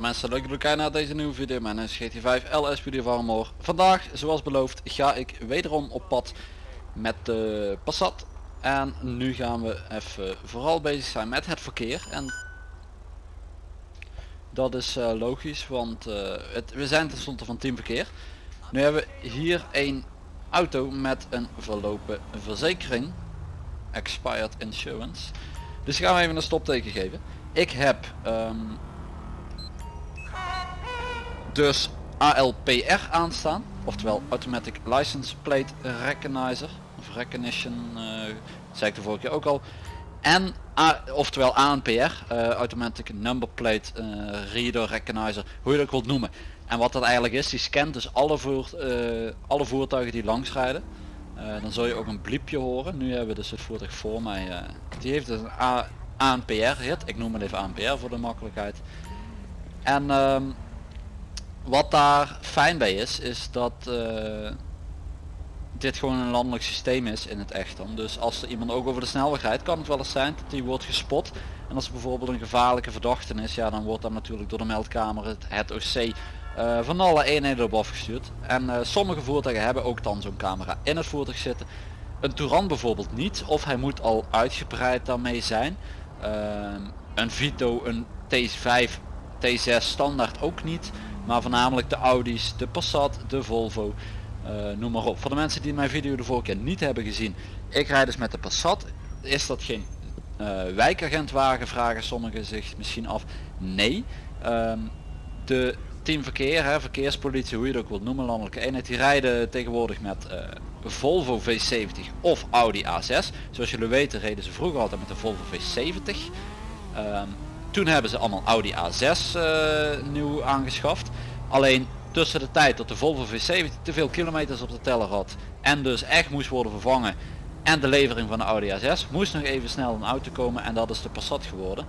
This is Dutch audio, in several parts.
Mensen leuk dat kijken naar deze nieuwe video. Mijn naam is GT5 LSPD Farmor. Vandaag, zoals beloofd, ga ik wederom op pad met de Passat. En nu gaan we even vooral bezig zijn met het verkeer. En dat is eh, logisch, want eh, het, we zijn tenslotte van team verkeer. Nu hebben we hier een auto met een verlopen verzekering. Expired Insurance. Dus gaan we even een stopteken geven. Ik heb ehm, dus ALPR aanstaan. Oftewel Automatic License Plate Recognizer. Of Recognition, uh, zei ik de vorige keer ook al. En A, oftewel ANPR, uh, Automatic Number Plate uh, Reader Recognizer, hoe je dat ook wilt noemen. En wat dat eigenlijk is, die scant dus alle, alle voertuigen die langs rijden. dan zul je ook een bliepje horen. Nu hebben we dus het voertuig voor mij. die heeft dus een ANPR hit. Ik noem het even ANPR voor de makkelijkheid. En um, wat daar fijn bij is, is dat uh, dit gewoon een landelijk systeem is in het echt dan. Dus als er iemand ook over de snelweg rijdt, kan het wel eens zijn dat die wordt gespot. En als er bijvoorbeeld een gevaarlijke verdachte is, ja dan wordt dat natuurlijk door de meldkamer het, het OC eh, van alle eenheden op afgestuurd. En uh, sommige voertuigen hebben ook dan zo'n camera in het voertuig zitten. Een Touran bijvoorbeeld niet, of hij moet al uitgebreid daarmee zijn. Een Vito, een T5, T6 standaard ook niet. Maar voornamelijk de Audi's, de Passat, de Volvo, uh, noem maar op. Voor de mensen die mijn video de vorige keer niet hebben gezien. Ik rijd dus met de Passat. Is dat geen uh, wijkagentwagen vragen sommigen zich misschien af. Nee. Um, de teamverkeer, hè, verkeerspolitie, hoe je het ook wilt noemen, landelijke eenheid, die rijden tegenwoordig met uh, Volvo V70 of Audi A6. Zoals jullie weten reden ze vroeger altijd met de Volvo V70. Um, toen hebben ze allemaal Audi A6 uh, eh, nieuw aangeschaft. Alleen tussen de tijd dat de Volvo V70 te veel kilometers op de teller had en dus echt moest worden vervangen en de levering van de Audi A6 moest nog even snel een auto komen en dat is de Passat geworden.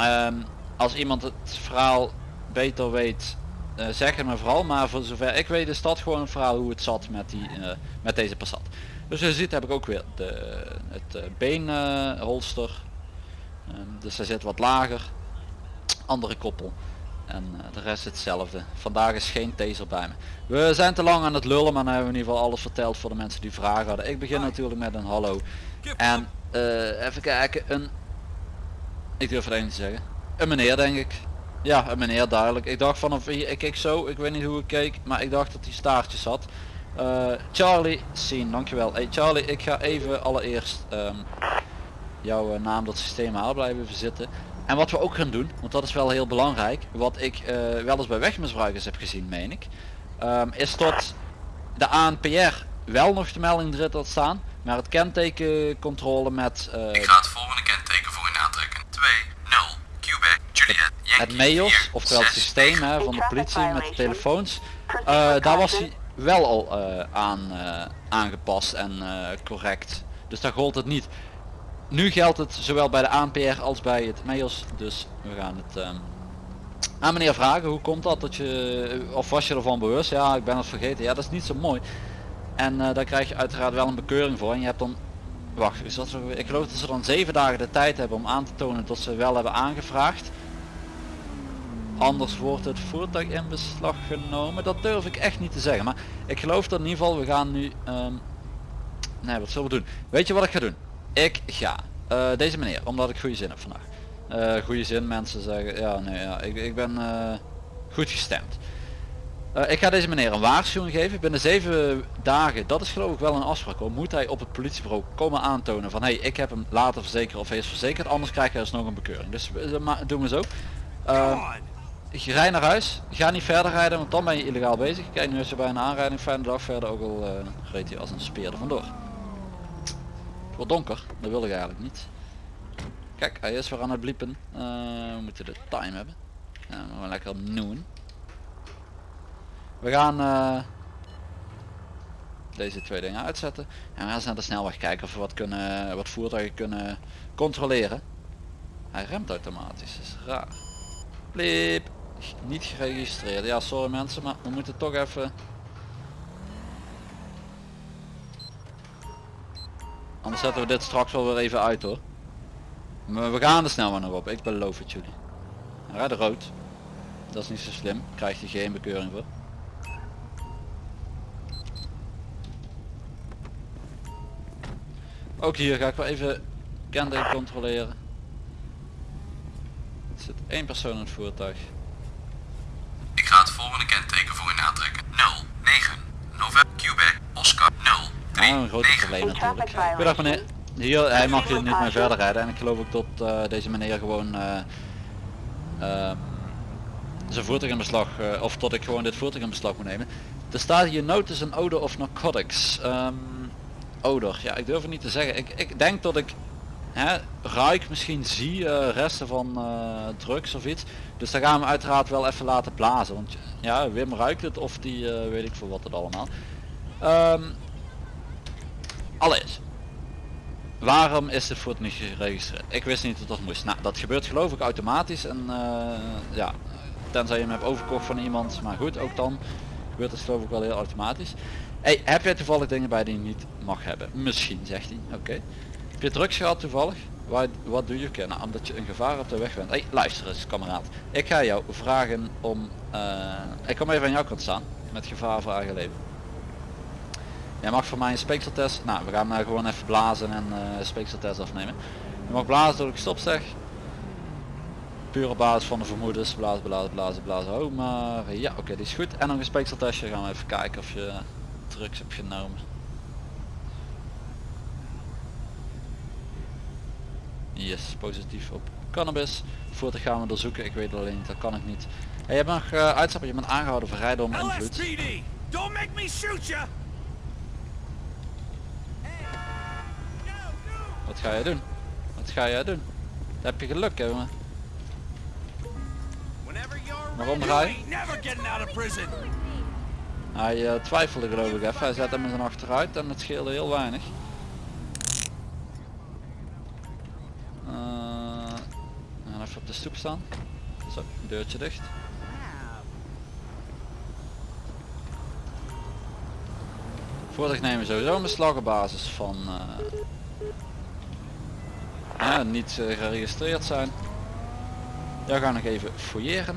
Um, als iemand het verhaal beter weet uh, zeg het me vooral maar voor zover ik weet is dat gewoon een verhaal hoe het zat met, die, uh, met deze Passat. Dus je ziet heb ik ook weer de, het uh, beenholster Ehm, dus hij zit wat lager. Andere koppel. En uh, de rest hetzelfde. Vandaag is geen taser bij me. We zijn te lang aan het lullen, maar dan hebben we in ieder geval alles verteld voor de mensen die vragen hadden. Ik begin natuurlijk met een hallo. En uh, even kijken, een... Ik durf het niet te zeggen. Een meneer denk ik. Ja, een meneer duidelijk. Ik dacht vanaf hier, ik keek zo, ik weet niet hoe ik keek, maar ik dacht dat hij staartjes had. Uh, Charlie, zien, dankjewel. Hey Charlie, ik ga even allereerst um, jouw eh, naam dat systeem haal blijven zitten. En wat we ook gaan doen, want dat is wel heel belangrijk, wat ik uh, wel eens bij wegmisbruikers heb gezien, meen ik, um, is dat de ANPR wel nog de melding erin had staan, maar het kentekencontrole met... Uh, ik ga het volgende kenteken voor u aantrekken. 2, 0, Quebec, Juliet, Yankee, Het MEOS, oftewel het systeem hè, van de politie met de telefoons, uh, daar was hij wel al aan aangepast en correct. Dus daar gold het niet. Nu geldt het zowel bij de ANPR als bij het MEOS. Dus we gaan het um, aan meneer vragen. Hoe komt dat dat je, of was je ervan bewust? Ja, ik ben het vergeten. Ja, dat is niet zo mooi. En uh, daar krijg je uiteraard wel een bekeuring voor. En je hebt dan, wacht, is dat ik geloof dat ze dan zeven dagen de tijd hebben om aan te tonen dat ze wel hebben aangevraagd. Anders wordt het voertuig in beslag genomen. Dat durf ik echt niet te zeggen. Maar ik geloof dat in ieder geval, we gaan nu... Um, nee, wat zullen we doen? Weet je wat ik ga doen? Ik ga uh, deze meneer, omdat ik goede zin heb vandaag. Uh, goede zin, mensen zeggen, ja nee, ja, ik, ik ben uh, goed gestemd. ik ga deze meneer een waarschuwing geven. Binnen zeven dagen, dat is geloof ik wel een afspraak hoor, moet hij op het politiebureau komen aantonen van hey, ik heb hem laten verzekeren of hij is verzekerd, anders krijg je dus nog een bekeuring. Dus doen we zo. rij naar huis, ga niet verder rijden, want dan ben je illegaal bezig. Kijk, nu is er bij een aanrijding, fijne dag verder, ook al reed hij als een speer er vandoor donker, dat wil ik eigenlijk niet. Kijk, hij is weer aan het bliepen. Uh, we moeten de time hebben. Ja, we lekker noen. We gaan uh, deze twee dingen uitzetten. En we gaan eens naar de snelweg kijken of we wat, kunnen, wat voertuigen kunnen controleren. Hij remt automatisch, dat is raar. Bliep. Niet geregistreerd. Ja, sorry mensen, maar we moeten toch even Anders zetten we dit straks wel weer even uit hoor. Maar we gaan er snel maar nog op, ik beloof het jullie. Rijdt rood. Dat is niet zo slim. Krijgt hij geen bekeuring voor. Ook hier ga ik wel even kenteken controleren. Er zit één persoon in het voertuig. Ik ga het volgende kenteken voor u aantrekken. 09 November Quebec Oscar 0 Ah, een groot probleem natuurlijk. Goedendag meneer. Hier, hij mag hier niet meer verder rijden en ik geloof ook dat eh, deze meneer gewoon eh, ehm, zijn voertuig in beslag, eh, of tot ik gewoon dit voertuig in beslag moet nemen. Er staat hier notice an odor of narcotics. Ehm, odor, ja ik durf het niet te zeggen. Ik, ik denk dat ik hè, ruik, misschien zie eh, resten van eh, drugs of iets. Dus daar gaan we uiteraard wel even laten blazen. Want ja, Wim ruikt het of die eh, weet ik voor wat het allemaal. Ehm allereerst, waarom is dit voertuig niet geregistreerd? Ik wist niet dat dat moest. Nou, dat gebeurt geloof ik automatisch en eh, ja, tenzij je hem hebt overkocht van iemand. Maar goed, ook dan gebeurt het geloof ik wel heel automatisch. Hey, heb jij toevallig dingen bij die je niet mag hebben? Misschien, zegt hij. Oké. Heb je drugs gehad toevallig? Wat, wat doe je? Oké, nou, omdat je een gevaar op de weg bent. Hey, luister eens, kameraad. Ik ga jou vragen om... eh, ik kom even aan jouw kant staan. Met gevaar voor eigen leven. Jij mag voor mij een speekseltest. Nou, we gaan maar gewoon even blazen en eh, een speekseltest afnemen. Je mag blazen door ik stop zeg. Puur op basis van de vermoedens. Blazen, blazen, blazen, blazen. Oh, maar ja, oké, die is goed. En nog een speekseltestje. Gaan we even kijken of je drugs hebt genomen. Yes, positief op cannabis. Voertuig gaan we doorzoeken. Ik weet alleen niet, dat kan ik niet. Hey, je hebt nog uh, uitstappen. Je bent aangehouden voor rijden onder invloed. Don't make me! Wat ga je doen? Wat ga jij doen? Daar heb je geluk, hè, jongen. Waarom ga je? Hij eh, twijfelde geloof ik even. Hij zet hem in zijn achteruit en het scheelde heel weinig. Eh, en even op de stoep staan. Zo, deurtje dicht. Voertuig nemen sowieso een beslag op basis van eh, niet eh, geregistreerd zijn. Daar gaan we nog even fouilleren.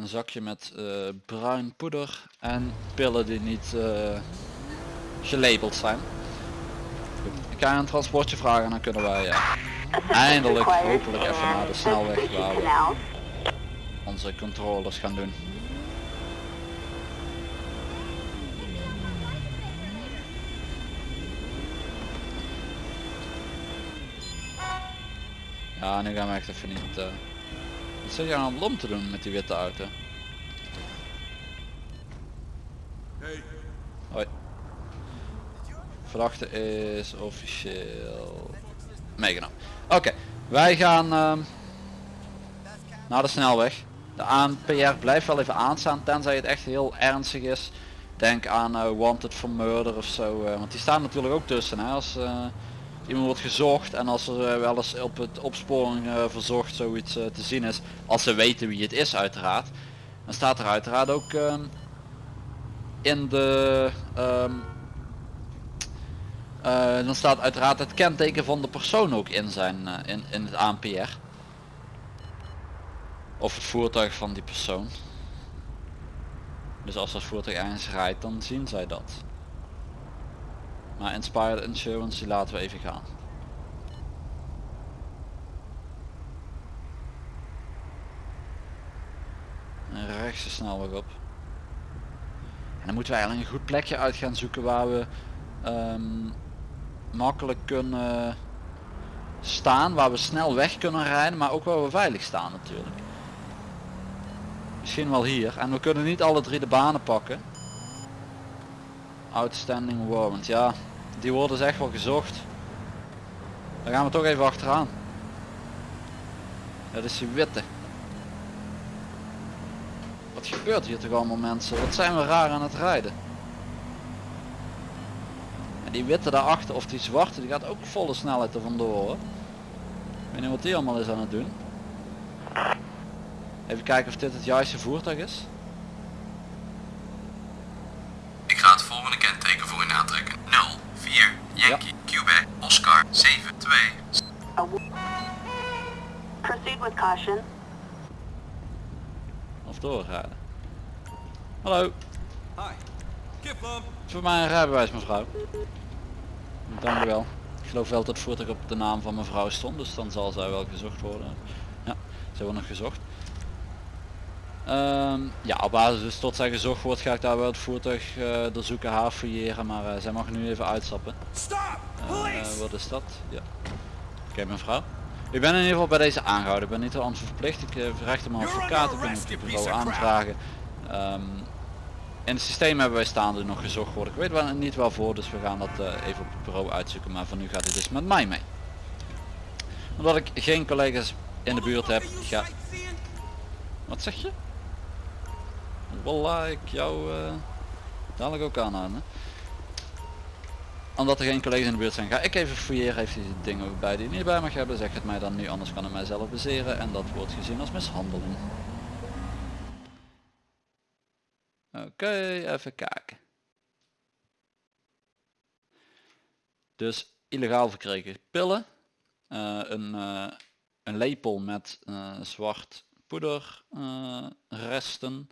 een zakje met eh, bruin poeder en pillen die niet eh, gelabeld zijn. Ik ga een transportje vragen en dan kunnen wij eh, eindelijk hopelijk even naar de snelweg waar we onze controles gaan doen. Ja, nu gaan we echt even niet... eh, wat zit je aan het lom te doen met die witte auto? Hoi. Verdachte is officieel meegenomen. Oké, wij gaan ehm, naar de snelweg. De ANPR blijft wel even aanstaan tenzij het echt heel ernstig is. Denk aan eh, wanted for murder of zo. eh, want die staan natuurlijk ook tussen. Hè, als eh, iemand wordt gezocht en als er wel eens op het opsporing verzocht zoiets te zien is. Als ze weten wie het is uiteraard. Dan staat er uiteraard ook ehm, in de... ehm, eh, dan staat uiteraard het kenteken van de persoon ook in zijn in, in het ANPR. Of het voertuig van die persoon. Dus als dat voertuig ergens rijdt dan zien zij dat. Maar Inspired Insurance die laten we even gaan. En rechts snelweg op. En dan moeten we eigenlijk een goed plekje uit gaan zoeken waar we ehm, makkelijk kunnen staan, waar we snel weg kunnen rijden, maar ook waar we veilig staan natuurlijk. Misschien wel hier. En we kunnen niet alle drie de banen pakken. Outstanding warrant, ja. Die worden dus echt wel gezocht. Daar gaan we toch even achteraan. Dat is die witte. Wat gebeurt hier toch allemaal mensen? Wat zijn we raar aan het rijden? En die witte daarachter of die zwarte die gaat ook volle snelheid er vandoor. Ik weet niet wat die allemaal is aan het doen. Even kijken of dit het juiste voertuig is. Ik ga het volgende kenteken voor u aantrekken. 04 Yankee Quebec Oscar 72 Proceed with caution. Of doorrijden. Hallo, Hi. Kip Lump. voor mij een rijbewijs mevrouw. Dank u wel. Ik geloof wel dat het voertuig op de naam van mevrouw stond, dus dan zal zij wel gezocht worden. Ja, ze wordt nog gezocht. Ehm, ja, op basis dus tot zij gezocht wordt ga ik daar wel het voertuig eh doorzoeken, haar fouilleren, maar eh, zij mag nu even uitstappen. Police! wat is dat? Ja. Oké mevrouw. Ik ben in ieder geval bij deze aangehouden. Ik ben niet aan verplicht. Ik heb recht om een You're advocaat. Ik kan arrest, het bureau aanvragen. Ehm, in het systeem hebben wij staande nog gezocht worden. Ik weet wel niet waarvoor, dus we gaan dat even op het bureau uitzoeken. Maar voor nu gaat hij dus met mij mee. Omdat ik geen collega's in de buurt heb, ga... Wat zeg je? Wallah, ik jou eh, dadelijk ook aanhouden. Omdat er geen collega's in de buurt zijn, ga ik even fouilleren. Heeft hij dingen ook bij die niet bij mag hebben, zeg het mij dan nu, anders kan ik mijzelf bezeren en dat wordt gezien als mishandeling. Oké, even kijken. Dus illegaal verkregen pillen, eh, een, eh, een lepel met zwart poeder eh, resten.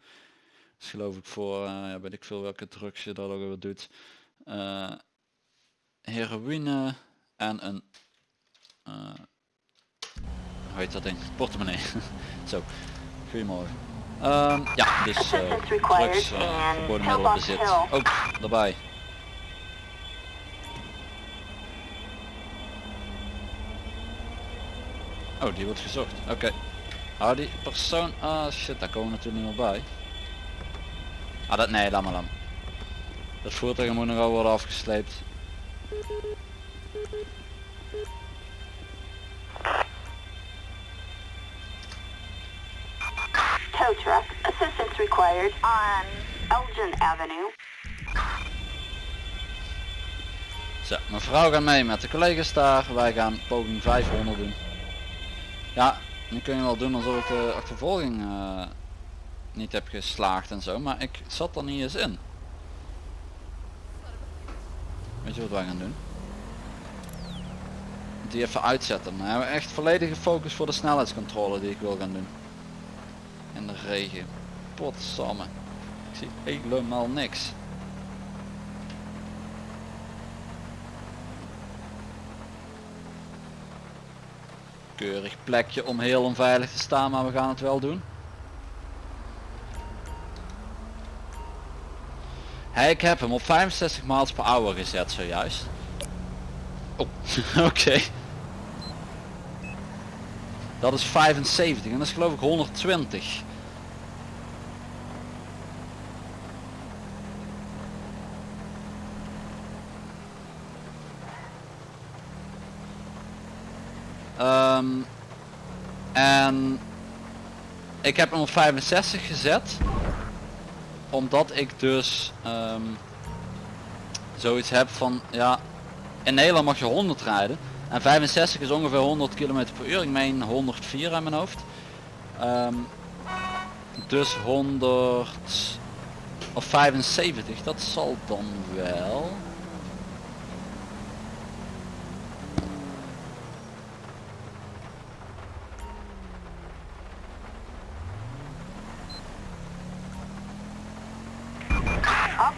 Dat is geloof ik voor, eh, ja, weet ik veel welke drugs je dat ook weer doet. Eh, heroïne en een, eh, hoe heet dat ding? Portemonnee. Zo, goedemorgen. Ehm, ja, dus required drugs, verboden Pillbox middelenbezit. Hill. Ook daarbij. Oh, die wordt gezocht. Oké. Hou die persoon... Ah shit, daar komen we natuurlijk niet meer bij. Ah, dat... Nee, laat maar dan. Dat voertuig moet nog wel worden afgesleept. Tow truck. Assistance required on Elgin Avenue. Zo, mevrouw gaat mee met de collega's daar. Wij gaan poging 500 doen. Ja, nu kun je wel doen alsof ik de achtervolging eh, niet heb geslaagd en zo, maar ik zat er niet eens in. Weet je wat wij gaan doen? Die even uitzetten. Dan hebben we echt volledige focus voor de snelheidscontrole die ik wil gaan doen. In de regen. Potsamme. Ik zie helemaal niks. Keurig plekje om heel onveilig te staan, maar we gaan het wel doen. Hey, ik heb hem op 65 miles per hour gezet zojuist. Oh, oké. Dat is 75 en dat is geloof ik 120. Ehm, en ik heb hem op 65 gezet. Omdat ik dus ehm, zoiets heb van, ja, in Nederland mag je 100 rijden. En 65 is ongeveer 100 km per uur. Ik meen 104 aan mijn hoofd. Ehm, dus 100 of 75, dat zal dan wel.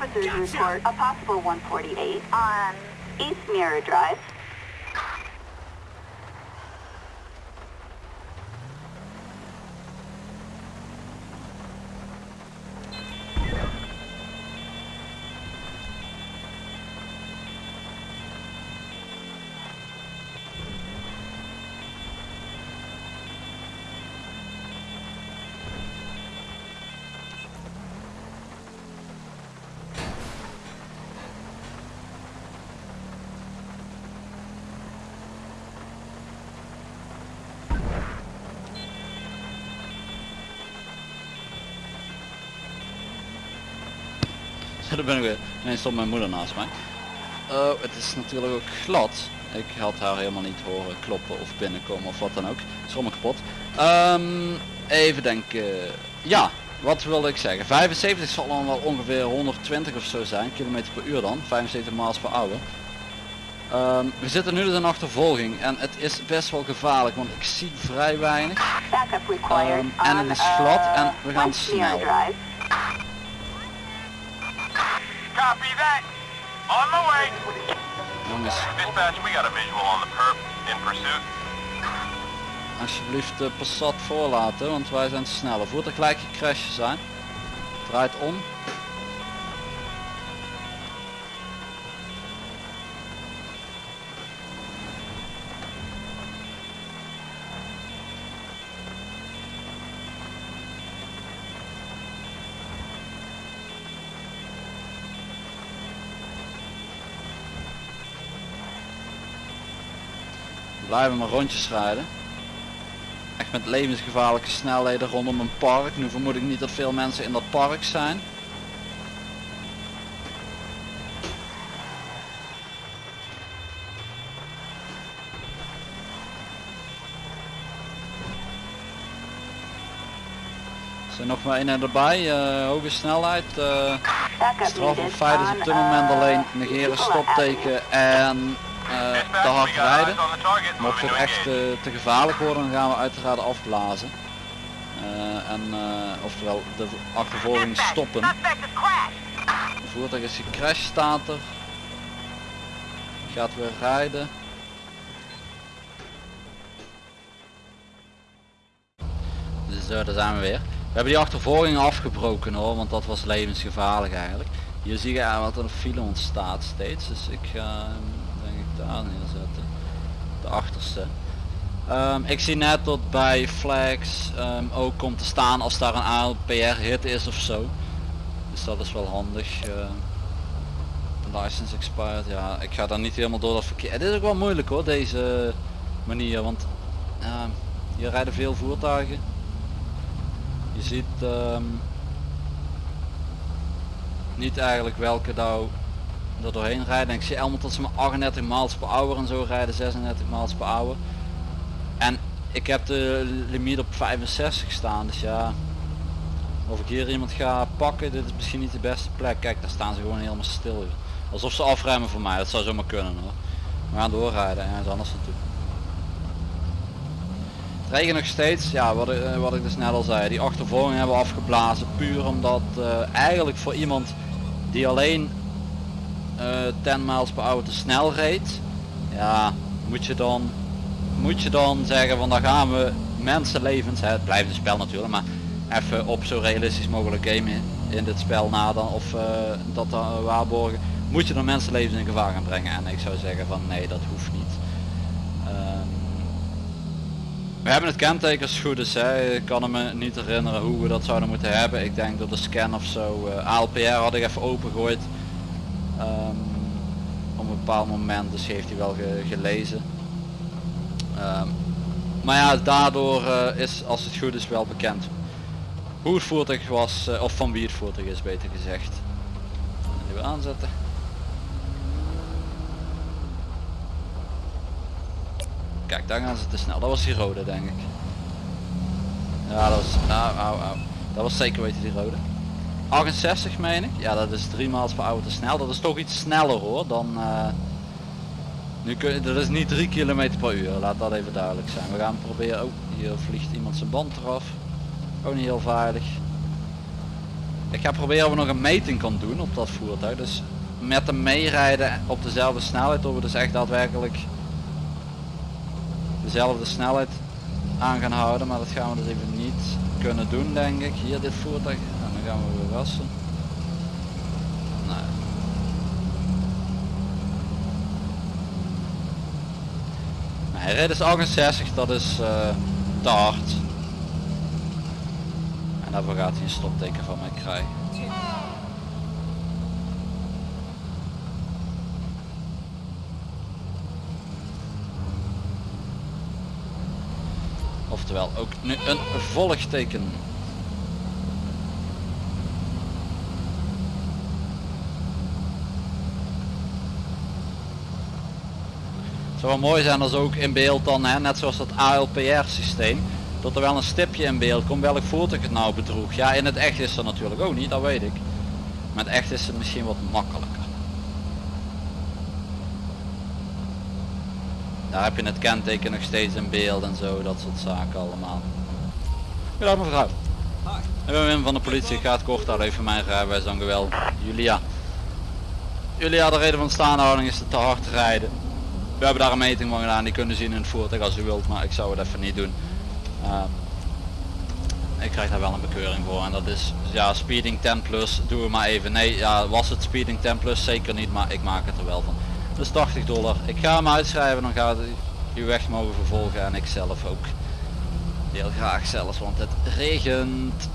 Officers report a possible 148 on East Mirror Drive. daar ben ik weer. Nee, stond mijn moeder naast mij. Oh, het is natuurlijk ook glad. Ik had haar helemaal niet horen kloppen of binnenkomen of wat dan ook. Is allemaal kapot. Ehm, even denken. Ja, wat wilde ik zeggen? 75 zal dan wel ongeveer 120 of zo zijn, kilometer per uur dan, 75 miles per hour. Ehm, we zitten nu dus in achtervolging en het is best wel gevaarlijk, want ik zie vrij weinig. Um, en het is glad uh, en we gaan West Sierra snel. Copy that. On my way. Jongens, Dispatch, we got a visual on the perp in pursuit. alsjeblieft de Passat voorlaten, want wij zijn te snel. Voert er gelijk gecrashed zijn. Draait om. Blijven maar rondjes rijden. Echt met levensgevaarlijke snelheden rondom een park. Nu vermoed ik niet dat veel mensen in dat park zijn. Er zijn nog maar één erbij, eh, hoge snelheid. eh Backup straf op feit is op dit moment uh, alleen negeren, Nicola Avenue. stopteken en eh, te hard rijden. Mocht het echt eh, te gevaarlijk worden, dan gaan we uiteraard afblazen. Eh, en eh, oftewel de achtervolging stoppen. Het voertuig is gecrashed staat er. Gaat weer rijden. Dus eh, daar zijn we weer. We hebben die achtervolging afgebroken hoor, want dat was levensgevaarlijk eigenlijk. Hier zie je eigenlijk wat er een file ontstaat steeds, dus ik ga daar neerzetten. De achterste. Ehm, ik zie net dat bij flags ehm, ook komt te staan als daar een ALPR hit is of zo. Dus dat is wel handig. eh. license expired, ja ik ga dan niet helemaal door dat verkeer. Het is ook wel moeilijk hoor deze manier, want ja, hier rijden veel voertuigen. Je ziet niet eigenlijk welke nou er doorheen rijden. Ik zie allemaal tot ze maar 38 miles per hour en zo rijden, 36 miles per hour. En ik heb de limiet op 65 staan, dus ja. Of ik hier iemand ga pakken, dit is misschien niet de beste plek. Kijk, daar staan ze gewoon helemaal stil. Alsof ze afremmen voor mij, dat zou zomaar kunnen hoor. We gaan doorrijden en anders naartoe. Het regent nog steeds, ja wat, ik- eh, wat ik dus net al zei, die achtervolging hebben we afgeblazen. Puur omdat eh, eigenlijk voor iemand die alleen 10 miles per hour te snel reed, ja, moet je dan moet je dan zeggen van dan gaan we mensenlevens, het blijft een spel natuurlijk, maar even op zo realistisch mogelijk game in, dit spel na dan of eh, dat waarborgen, moet je dan mensenlevens in gevaar gaan brengen en ik zou zeggen van nee dat hoeft niet. Ehm, we hebben het kenteken als het goed is, hè. ik kan me niet herinneren hoe we dat zouden moeten hebben, ik denk door de scan of zo, eh, ALPR had ik even opengegooid Ehm, op een bepaald moment, dus heeft hij wel ge- gelezen. Ehm, maar ja, daardoor eh, is als het goed is wel bekend hoe het voertuig was, eh, of van wie het voertuig is beter gezegd. Even aanzetten. Kijk, daar gaan ze te snel. Dat was die rode denk ik. Ja, dat was, au, au, au. Dat was zeker weten die rode. 68 meen ik. Ja, dat is 3 miles per hour te snel. Dat is toch iets sneller hoor dan... eh, nu kun je, dat is niet 3 km per uur, laat dat even duidelijk zijn. We gaan proberen, oh hier vliegt iemand zijn band eraf. Ook niet heel veilig. Ik ga proberen of we nog een meting kan doen op dat voertuig. Dus met hem meerijden op dezelfde snelheid, of we dus echt daadwerkelijk dezelfde snelheid aan gaan houden. Maar dat gaan we dus even niet kunnen doen denk ik. Hier dit voertuig, dan gaan we weer wassen. Nee. Nee, dus 68, dat is eh, te hard. En daarvoor gaat hij een stopteken van mij krijgen. Oftewel ook nu een volgteken. Het zou wel mooi zijn als ook in beeld dan, hè, net zoals dat ALPR systeem, dat er wel een stipje in beeld komt welk voertuig het nou bedroeg. Ja, in het echt is dat natuurlijk ook niet, dat weet ik. Maar in het echt is het misschien wat makkelijker. Daar heb je het kenteken nog steeds in beeld en zo, dat soort zaken allemaal. Goedendag mevrouw. Ik ben Wim van de politie, ik ga het kort houden even mijn rijbewijs dan geweldig. Julia. Julia, de reden van staanhouding is te hard rijden. We hebben daar een meting van gedaan, die kunnen zien in het voertuig als u wilt, maar ik zou het even niet doen. Ehm, ik krijg daar wel een bekeuring voor en dat is ja speeding 10 plus doen we maar even. Nee ja was het speeding 10 plus? Zeker niet maar ik maak het er wel van. Dus 80 dollar. Ik ga hem uitschrijven dan gaat u weg mogen vervolgen en ik zelf ook. Heel graag zelfs want het regent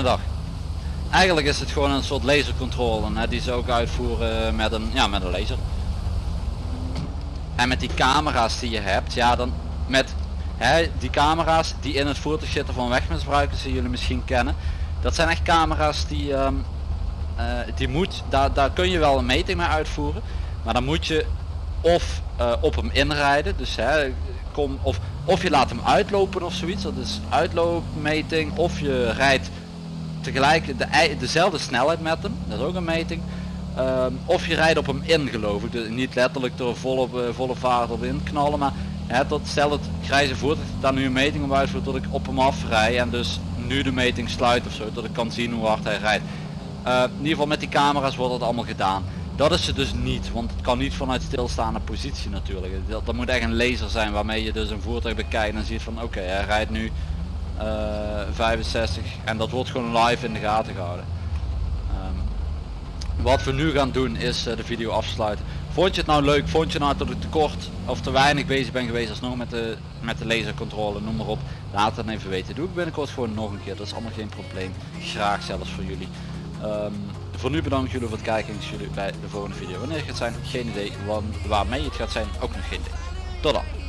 Dag. Eigenlijk is het gewoon een soort lasercontrole hè, die ze ook uitvoeren met een, ja, met een laser. En met die camera's die je hebt, ja dan met hè, die camera's die in het voertuig zitten van wegmisbruikers die jullie misschien kennen. Dat zijn echt camera's die, ehm, eh, die moet, daar, daar kun je wel een meting mee uitvoeren. Maar dan moet je of eh, op hem inrijden, dus hè, kom, of, of je laat hem uitlopen of zoiets, dat is uitloopmeting, of je rijdt tegelijk de, dezelfde snelheid met hem, dat is ook een meting. Ehm, of je rijdt op hem in geloof ik, dus niet letterlijk door volle, eh, volle vaart op in knallen, maar hè, tot stel het grijze voertuig daar nu een meting op uitvoert tot ik op hem afrij en dus nu de meting sluit of zo, dat ik kan zien hoe hard hij rijdt. Eh, in ieder geval met die camera's wordt dat allemaal gedaan. Dat is het dus niet, want het kan niet vanuit stilstaande positie natuurlijk. Dat, dat moet echt een laser zijn waarmee je dus een voertuig bekijkt en ziet van oké, hij rijdt nu 65 en dat wordt gewoon live in de gaten gehouden. Ehm, wat we nu gaan doen is eh, de video afsluiten. Vond je het nou leuk? Vond je nou dat ik te kort of te weinig bezig ben geweest alsnog met de, met de lasercontrole, noem maar op. Laat het even weten. Doe ik binnenkort gewoon nog een keer. Dat is allemaal geen probleem. Graag zelfs voor jullie. Ehm, voor nu bedankt jullie voor het kijken. Ik zie jullie bij de volgende video. Wanneer het gaat zijn, geen idee. Wan- waarmee het gaat zijn, ook nog geen idee. Tot dan.